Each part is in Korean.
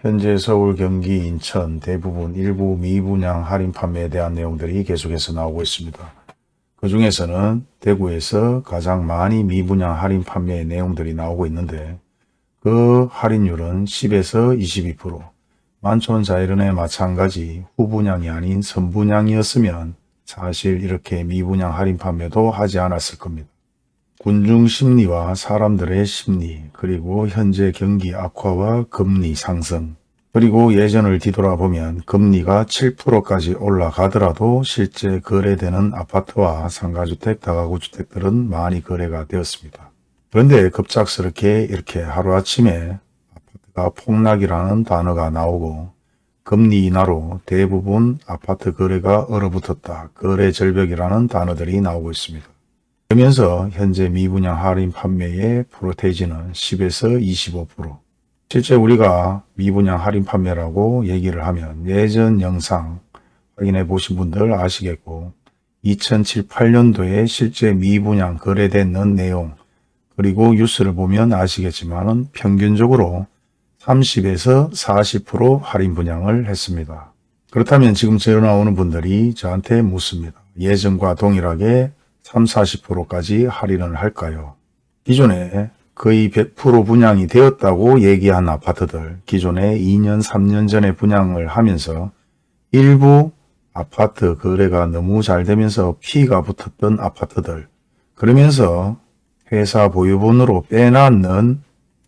현재 서울, 경기, 인천 대부분 일부 미분양 할인 판매에 대한 내용들이 계속해서 나오고 있습니다. 그 중에서는 대구에서 가장 많이 미분양 할인 판매의 내용들이 나오고 있는데 그 할인율은 10에서 22%, 만촌자이른의 마찬가지 후분양이 아닌 선분양이었으면 사실 이렇게 미분양 할인 판매도 하지 않았을 겁니다. 군중 심리와 사람들의 심리, 그리고 현재 경기 악화와 금리 상승, 그리고 예전을 뒤돌아보면 금리가 7%까지 올라가더라도 실제 거래되는 아파트와 상가주택, 다가구주택들은 많이 거래가 되었습니다. 그런데 급작스럽게 이렇게 하루아침에 아파트가 폭락이라는 단어가 나오고 금리 인하로 대부분 아파트 거래가 얼어붙었다. 거래 절벽이라는 단어들이 나오고 있습니다. 그러면서 현재 미분양 할인 판매의 프로테이지는 10에서 25%. 실제 우리가 미분양 할인 판매라고 얘기를 하면 예전 영상 확인해 보신 분들 아시겠고 2007, 8년도에 실제 미분양 거래되는 내용 그리고 뉴스를 보면 아시겠지만 평균적으로 30에서 40% 할인 분양을 했습니다. 그렇다면 지금 전화 오는 분들이 저한테 묻습니다. 예전과 동일하게 3, 40%까지 할인을 할까요? 기존에 거의 100% 분양이 되었다고 얘기한 아파트들, 기존에 2년, 3년 전에 분양을 하면서 일부 아파트 거래가 너무 잘 되면서 피가 붙었던 아파트들, 그러면서 회사 보유분으로 빼놨는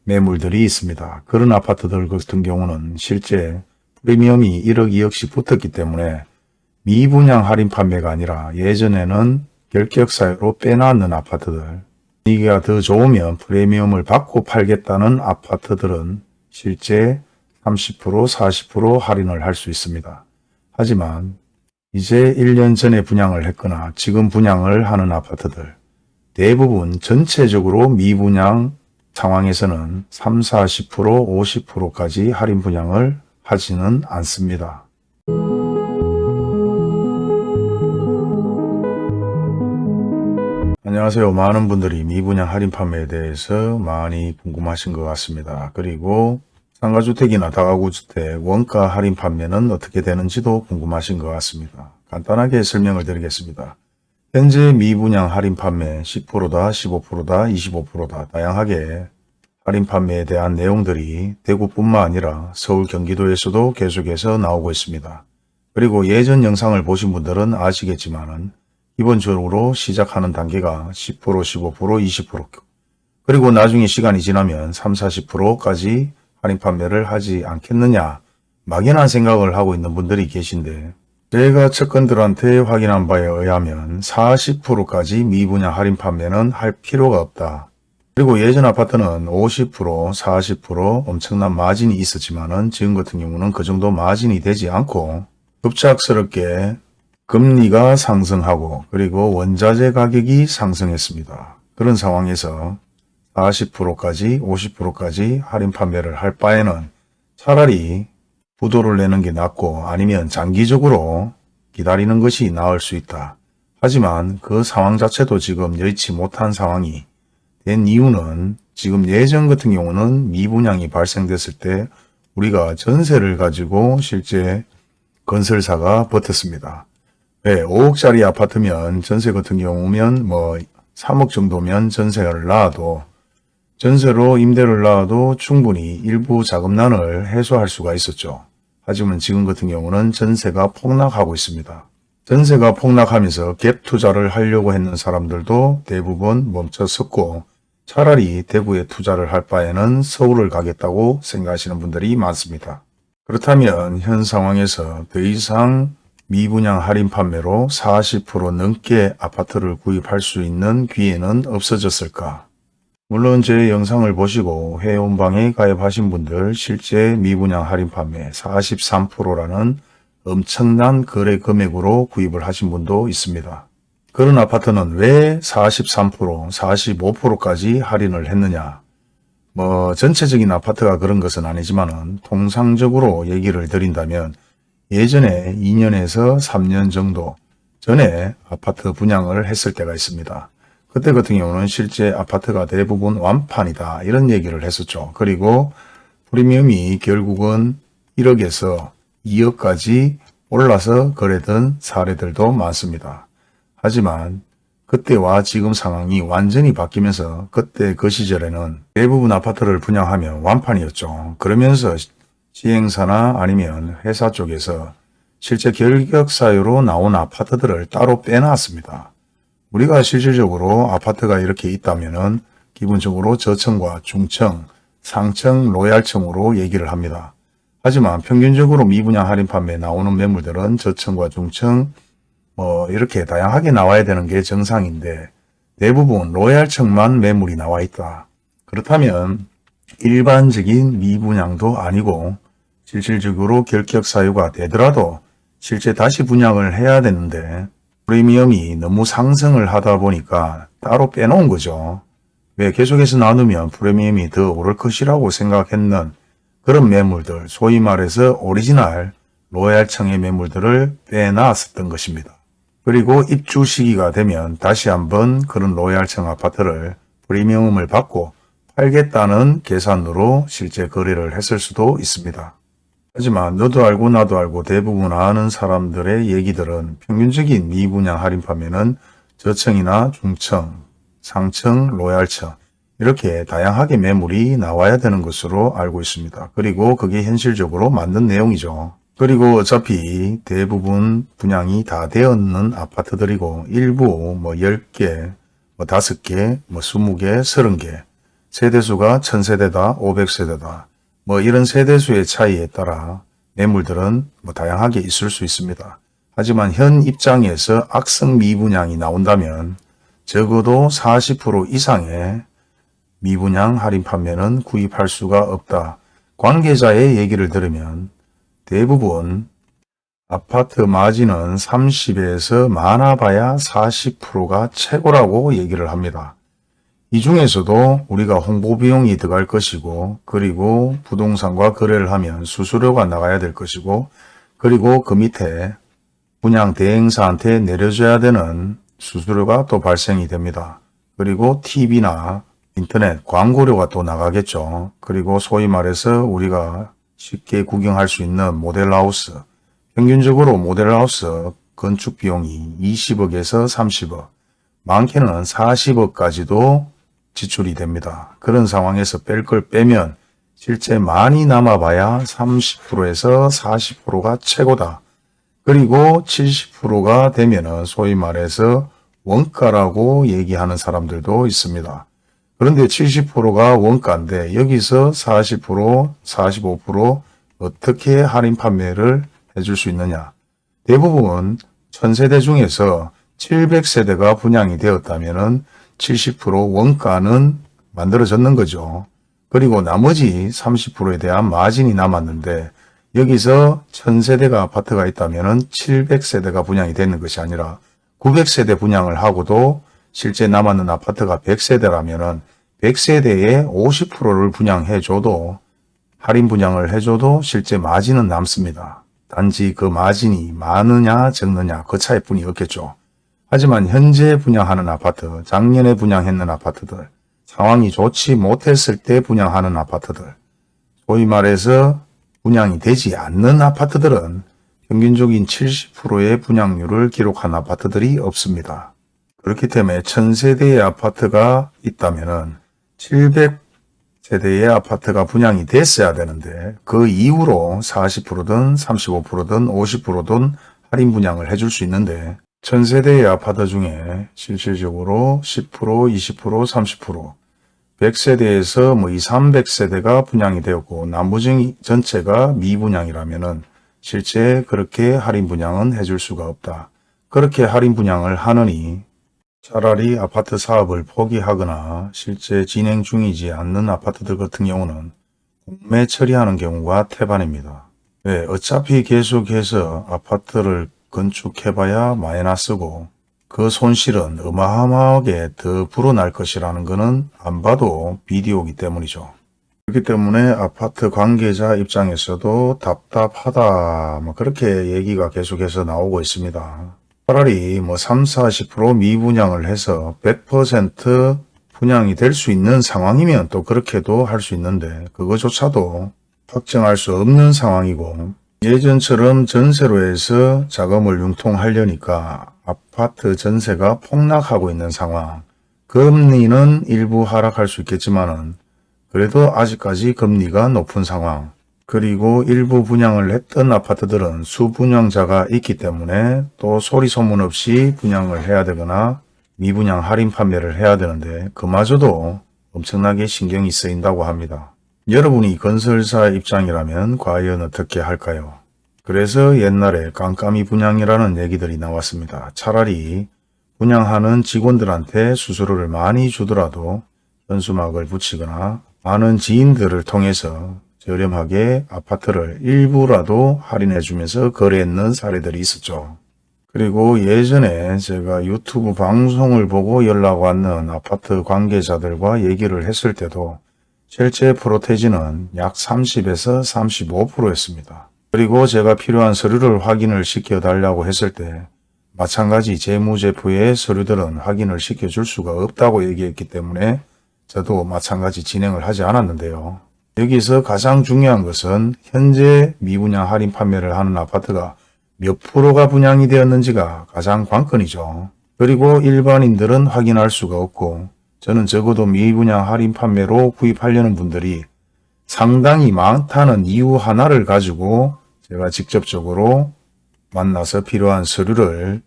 매물들이 있습니다. 그런 아파트들 같은 경우는 실제 프리미엄이 1억, 2억씩 붙었기 때문에 미분양 할인 판매가 아니라 예전에는 결격 사유로 빼놨는 아파트들 분위기가 더 좋으면 프리미엄을 받고 팔겠다는 아파트들은 실제 30% 40% 할인을 할 수 있습니다. 하지만 이제 1년 전에 분양을 했거나 지금 분양을 하는 아파트들 대부분 전체적으로 미분양 상황에서는 3, 40%, 50%까지 할인 분양을 하지는 않습니다. 안녕하세요. 많은 분들이 미분양 할인 판매에 대해서 많이 궁금하신 것 같습니다. 그리고 상가주택이나 다가구주택 원가 할인 판매는 어떻게 되는지도 궁금하신 것 같습니다. 간단하게 설명을 드리겠습니다. 현재 미분양 할인 판매 10%다, 15%다, 25%다 다양하게 할인 판매에 대한 내용들이 대구뿐만 아니라 서울 경기도에서도 계속해서 나오고 있습니다. 그리고 예전 영상을 보신 분들은 아시겠지만은 기본적으로 시작하는 단계가 10%, 15%, 20% 그리고 나중에 시간이 지나면 3, 40%까지 할인 판매를 하지 않겠느냐 막연한 생각을 하고 있는 분들이 계신데 제가 측근들한테 확인한 바에 의하면 40%까지 미분양 할인 판매는 할 필요가 없다. 그리고 예전 아파트는 50%, 40% 엄청난 마진이 있었지만 지금 같은 경우는 그 정도 마진이 되지 않고 급작스럽게 금리가 상승하고 그리고 원자재 가격이 상승했습니다. 그런 상황에서 40%까지 50%까지 할인 판매를 할 바에는 차라리 부도를 내는 게 낫고 아니면 장기적으로 기다리는 것이 나을 수 있다. 하지만 그 상황 자체도 지금 여의치 못한 상황이 된 이유는 지금 예전 같은 경우는 미분양이 발생됐을 때 우리가 전세를 가지고 실제 건설사가 버텼습니다. 네, 5억짜리 아파트면 전세 같은 경우면 뭐 3억 정도면 전세를 놔도 전세로 임대를 놔도 충분히 일부 자금난을 해소할 수가 있었죠. 하지만 지금 같은 경우는 전세가 폭락하고 있습니다. 전세가 폭락하면서 갭 투자를 하려고 했는 사람들도 대부분 멈춰섰고 차라리 대구에 투자를 할 바에는 서울을 가겠다고 생각하시는 분들이 많습니다. 그렇다면 현 상황에서 더 이상 미분양 할인 판매로 40% 넘게 아파트를 구입할 수 있는 기회는 없어졌을까? 물론 제 영상을 보시고 회원방에 가입하신 분들 실제 미분양 할인 판매 43%라는 엄청난 거래 금액으로 구입을 하신 분도 있습니다. 그런 아파트는 왜 43%, 45%까지 할인을 했느냐? 뭐 전체적인 아파트가 그런 것은 아니지만 통상적으로 얘기를 드린다면 예전에 2년에서 3년 정도 전에 아파트 분양을 했을 때가 있습니다. 그때 같은 경우는 실제 아파트가 대부분 완판이다 이런 얘기를 했었죠. 그리고 프리미엄이 결국은 1억에서 2억까지 올라서 거래된 사례들도 많습니다. 하지만 그때와 지금 상황이 완전히 바뀌면서 그때 그 시절에는 대부분 아파트를 분양하면 완판이었죠. 그러면서 시행사나 아니면 회사 쪽에서 실제 결격 사유로 나온 아파트들을 따로 빼놨습니다. 우리가 실질적으로 아파트가 이렇게 있다면 은 기본적으로 저층과 중층, 상층, 로얄층으로 얘기를 합니다. 하지만 평균적으로 미분양 할인 판매 나오는 매물들은 저층과 중층, 뭐 이렇게 다양하게 나와야 되는 게 정상인데 대부분 로얄층만 매물이 나와 있다. 그렇다면 일반적인 미분양도 아니고 실질적으로 결격 사유가 되더라도 실제 다시 분양을 해야 되는데 프리미엄이 너무 상승을 하다 보니까 따로 빼놓은 거죠. 왜 계속해서 나누면 프리미엄이 더 오를 것이라고 생각했는 그런 매물들, 소위 말해서 오리지널 로얄층의 매물들을 빼놨었던 것입니다. 그리고 입주 시기가 되면 다시 한번 그런 로얄층 아파트를 프리미엄을 받고 팔겠다는 계산으로 실제 거래를 했을 수도 있습니다. 하지만 너도 알고 나도 알고 대부분 아는 사람들의 얘기들은 평균적인 미분양 할인 판매는 저층이나 중층, 상층, 로얄층 이렇게 다양하게 매물이 나와야 되는 것으로 알고 있습니다. 그리고 그게 현실적으로 맞는 내용이죠. 그리고 어차피 대부분 분양이 다 되었는 아파트들이고 일부 뭐 10개, 뭐 5개, 뭐 20개, 30개 세대수가 1000세대다, 500세대다 뭐 이런 세대수의 차이에 따라 매물들은 뭐 다양하게 있을 수 있습니다. 하지만 현 입장에서 악성 미분양이 나온다면 적어도 40% 이상의 미분양 할인 판매는 구입할 수가 없다. 관계자의 얘기를 들으면 대부분 아파트 마진은 30에서 많아봐야 40%가 최고라고 얘기를 합니다. 이 중에서도 우리가 홍보 비용이 들어갈 것이고 그리고 부동산과 거래를 하면 수수료가 나가야 될 것이고 그리고 그 밑에 분양 대행사한테 내려줘야 되는 수수료가 또 발생이 됩니다. 그리고 TV나 인터넷 광고료가 또 나가겠죠. 그리고 소위 말해서 우리가 쉽게 구경할 수 있는 모델하우스 평균적으로 모델하우스 건축 비용이 20억에서 30억 많게는 40억까지도 지출이 됩니다. 그런 상황에서 뺄 걸 빼면 실제 많이 남아봐야 30%에서 40%가 최고다. 그리고 70%가 되면 소위 말해서 원가라고 얘기하는 사람들도 있습니다. 그런데 70%가 원가인데 여기서 40%, 45% 어떻게 할인 판매를 해줄 수 있느냐. 대부분 1000세대 중에서 700세대가 분양이 되었다면 70% 원가는 만들어졌는 거죠. 그리고 나머지 30%에 대한 마진이 남았는데 여기서 1000세대가 아파트가 있다면 700세대가 분양이 되는 것이 아니라 900세대 분양을 하고도 실제 남았는 아파트가 100세대라면 100세대에 50%를 분양해줘도 할인 분양을 해줘도 실제 마진은 남습니다. 단지 그 마진이 많으냐 적느냐 그 차이뿐이 없겠죠. 하지만 현재 분양하는 아파트, 작년에 분양했는 아파트들, 상황이 좋지 못했을 때 분양하는 아파트들, 소위 말해서 분양이 되지 않는 아파트들은 평균적인 70%의 분양률을 기록한 아파트들이 없습니다. 그렇기 때문에 1000세대의 아파트가 있다면 700세대의 아파트가 분양이 됐어야 되는데 그 이후로 40%든 35%든 50%든 할인 분양을 해줄 수 있는데 전세대의 아파트 중에 실질적으로 10%, 20%, 30% 100세대에서 뭐 2, 300세대가 분양이 되었고 나머지 전체가 미분양이라면 실제 그렇게 할인 분양은 해줄 수가 없다. 그렇게 할인 분양을 하느니 차라리 아파트 사업을 포기하거나 실제 진행 중이지 않는 아파트들 같은 경우는 공매 처리하는 경우가 태반입니다. 왜? 어차피 계속해서 아파트를 건축해봐야 마이너스고 그 손실은 어마어마하게 더 불어날 것이라는 것은 안 봐도 비디오기 때문이죠. 그렇기 때문에 아파트 관계자 입장에서도 답답하다 뭐 그렇게 얘기가 계속해서 나오고 있습니다. 차라리 뭐 3, 40% 미분양을 해서 100% 분양이 될 수 있는 상황이면 또 그렇게도 할 수 있는데 그거조차도 확정할 수 없는 상황이고 예전처럼 전세로 해서 자금을 융통하려니까 아파트 전세가 폭락하고 있는 상황. 금리는 일부 하락할 수 있겠지만 은 그래도 아직까지 금리가 높은 상황. 그리고 일부 분양을 했던 아파트들은 수분양자가 있기 때문에 또 소리 소문 없이 분양을 해야 되거나 미분양 할인 판매를 해야 되는데 그마저도 엄청나게 신경이 쓰인다고 합니다. 여러분이 건설사 입장이라면 과연 어떻게 할까요? 그래서 옛날에 깜깜이 분양이라는 얘기들이 나왔습니다. 차라리 분양하는 직원들한테 수수료를 많이 주더라도 현수막을 붙이거나 많은 지인들을 통해서 저렴하게 아파트를 일부라도 할인해 주면서 거래했는 사례들이 있었죠. 그리고 예전에 제가 유튜브 방송을 보고 연락 왔는 아파트 관계자들과 얘기를 했을 때도 실제 프로테지는 약 30에서 35%였습니다. 그리고 제가 필요한 서류를 확인을 시켜 달라고 했을 때 마찬가지 재무제표의 서류들은 확인을 시켜줄 수가 없다고 얘기했기 때문에 저도 마찬가지 진행을 하지 않았는데요. 여기서 가장 중요한 것은 현재 미분양 할인 판매를 하는 아파트가 몇 프로가 분양이 되었는지가 가장 관건이죠. 그리고 일반인들은 확인할 수가 없고 저는 적어도 미분양 할인 판매로 구입하려는 분들이 상당히 많다는 이유 하나를 가지고 제가 직접적으로 만나서 필요한 서류를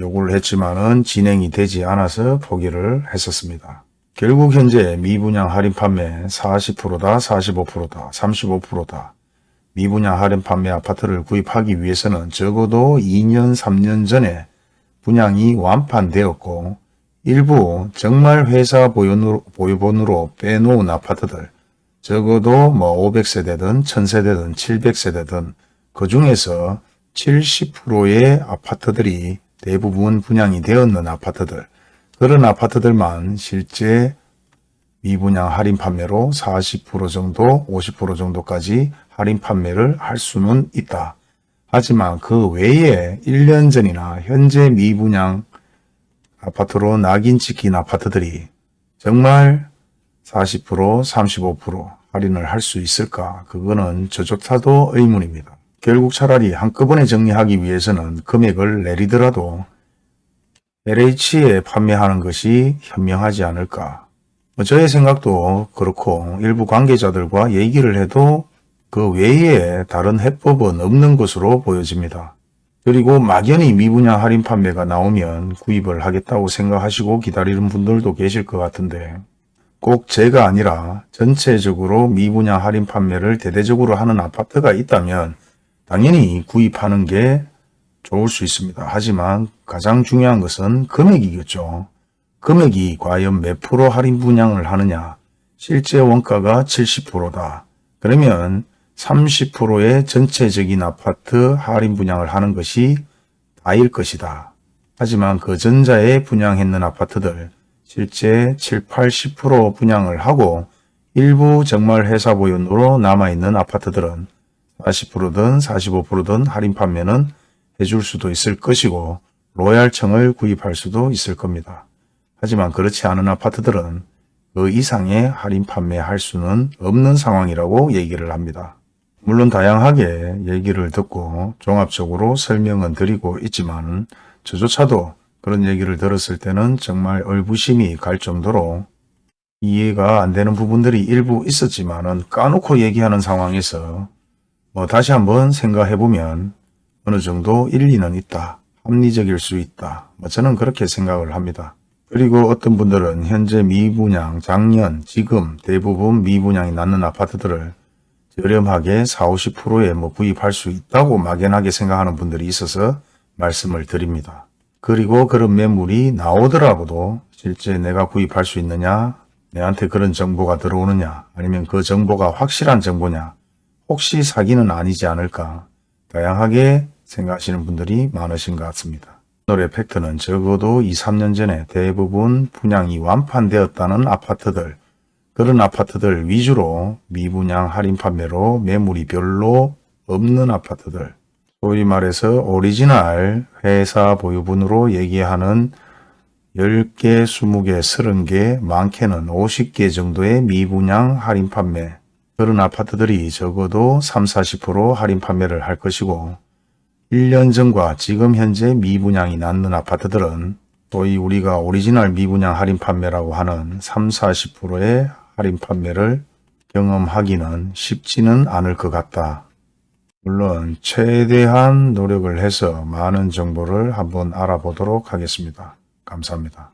요구를 했지만은 진행이 되지 않아서 포기를 했었습니다. 결국 현재 미분양 할인 판매 40%다, 45%다, 35%다. 미분양 할인 판매 아파트를 구입하기 위해서는 적어도 2년, 3년 전에 분양이 완판되었고 일부 정말 회사 보유번호로, 보유번호로 빼놓은 아파트들 적어도 뭐 500세대든 1000세대든 700세대든 그 중에서 70%의 아파트들이 대부분 분양이 되었는 아파트들 그런 아파트들만 실제 미분양 할인 판매로 40% 정도, 50% 정도까지 할인 판매를 할 수는 있다. 하지만 그 외에 1년 전이나 현재 미분양 아파트로 낙인 찍힌 아파트들이 정말 40%, 35% 할인을 할 수 있을까? 그거는 저조차도 의문입니다. 결국 차라리 한꺼번에 정리하기 위해서는 금액을 내리더라도 LH에 판매하는 것이 현명하지 않을까. 뭐 저의 생각도 그렇고 일부 관계자들과 얘기를 해도 그 외에 다른 해법은 없는 것으로 보여집니다. 그리고 막연히 미분양 할인 판매가 나오면 구입을 하겠다고 생각하시고 기다리는 분들도 계실 것 같은데 꼭 제가 아니라 전체적으로 미분양 할인 판매를 대대적으로 하는 아파트가 있다면 당연히 구입하는 게 좋을 수 있습니다. 하지만 가장 중요한 것은 금액이겠죠. 금액이 과연 몇 프로 할인 분양을 하느냐. 실제 원가가 70%다. 그러면 30%의 전체적인 아파트 할인 분양을 하는 것이 다일 것이다. 하지만 그 전자에 분양했는 아파트들 실제 7, 80% 분양을 하고 일부 정말 회사 보유으로 남아있는 아파트들은 40%든 45%든 할인 판매는 해줄 수도 있을 것이고 로얄청을 구입할 수도 있을 겁니다. 하지만 그렇지 않은 아파트들은 그 이상의 할인 판매할 수는 없는 상황이라고 얘기를 합니다. 물론 다양하게 얘기를 듣고 종합적으로 설명은 드리고 있지만 저조차도 그런 얘기를 들었을 때는 정말 얼부심이 갈 정도로 이해가 안 되는 부분들이 일부 있었지만 은 까놓고 얘기하는 상황에서 뭐 다시 한번 생각해 보면 어느 정도 일리는 있다. 합리적일 수 있다. 뭐 저는 그렇게 생각을 합니다. 그리고 어떤 분들은 현재 미분양, 작년, 지금 대부분 미분양이 낳는 아파트들을 저렴하게 40, 50%에 뭐 구입할 수 있다고 막연하게 생각하는 분들이 있어서 말씀을 드립니다. 그리고 그런 매물이 나오더라도 실제 내가 구입할 수 있느냐, 내한테 그런 정보가 들어오느냐, 아니면 그 정보가 확실한 정보냐, 혹시 사기는 아니지 않을까, 다양하게 생각하시는 분들이 많으신 것 같습니다. 오늘의 팩트는 적어도 2, 3년 전에 대부분 분양이 완판되었다는 아파트들, 그런 아파트들 위주로 미분양 할인 판매로 매물이 별로 없는 아파트들, 소위 말해서 오리지널 회사 보유분으로 얘기하는 10개, 20개, 30개, 많게는 50개 정도의 미분양 할인 판매. 그런 아파트들이 적어도 3, 40% 할인 판매를 할 것이고 1년 전과 지금 현재 미분양이 남는 아파트들은 소위 우리가 오리지널 미분양 할인 판매라고 하는 3, 40%의 할인 판매를 경험하기는 쉽지는 않을 것 같다. 물론 최대한 노력을 해서 많은 정보를 한번 알아보도록 하겠습니다. 감사합니다.